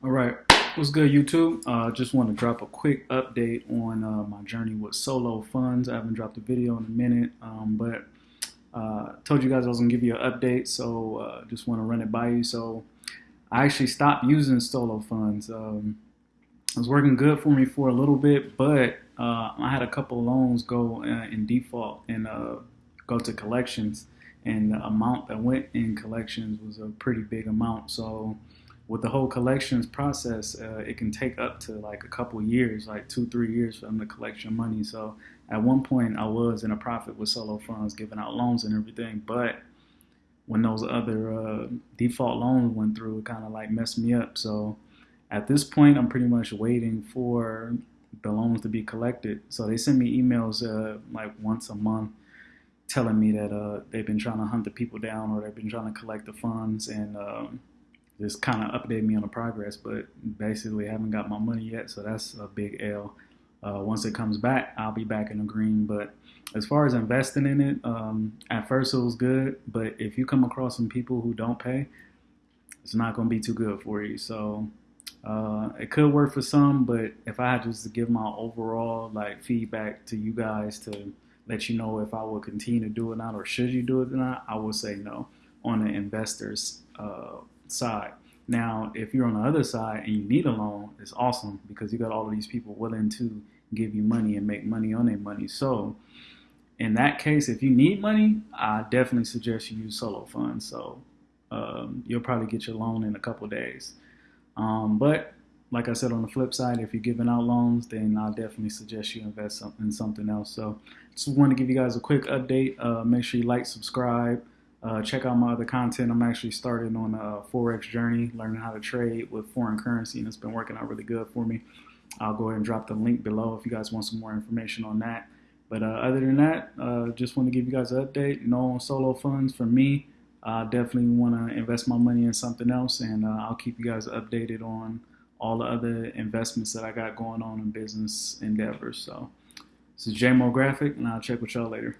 All right, what's good, YouTube? Uh, just want to drop a quick update on uh, my journey with SoLo Funds. I haven't dropped a video in a minute, um, but uh, told you guys I was gonna give you an update, so uh, just want to run it by you. So I actually stopped using SoLo Funds. Um, it was working good for me for a little bit, but uh, I had a couple loans go uh, in default and go to collections, and the amount that went in collections was a pretty big amount. So with the whole collections process, uh, it can take up to like a couple years, like two, three years for them to collect your money. So at one point, I was in a profit with SoLo Funds, giving out loans and everything. But when those other uh, default loans went through, it kind of like messed me up. So at this point, I'm pretty much waiting for the loans to be collected. So they send me emails uh, like once a month telling me that uh, they've been trying to hunt the people down or they've been trying to collect the funds and um, just kind of update me on the progress, but basically haven't got my money yet, so that's a big L. Uh, once it comes back, I'll be back in the green. But as far as investing in it, um, at first it was good, but if you come across some people who don't pay, it's not going to be too good for you. So uh, it could work for some, but if I had just to give my overall like feedback to you guys to let you know if I will continue to do it or not, or should you do it or not, I would say no on the investors. Uh, side. Now, if you're on the other side and you need a loan, it's awesome because you got all of these people willing to give you money and make money on their money. So, in that case, if you need money, I definitely suggest you use SoLo Funds. So, um, you'll probably get your loan in a couple days. Um, but like I said, on the flip side, if you're giving out loans, then I'll definitely suggest you invest in something else. So, just want to give you guys a quick update. Uh, make sure you like, subscribe. Uh, check out my other content. I'm actually starting on a forex journey, learning how to trade with foreign currency, and it's been working out really good for me. I'll go ahead and drop the link below if you guys want some more information on that. But uh, other than that, uh, just want to give you guys an update. No SoLo Funds for me. I definitely want to invest my money in something else, and uh, I'll keep you guys updated on all the other investments that I got going on in business endeavors. So this is JMO Graphic, and I'll check with y'all later.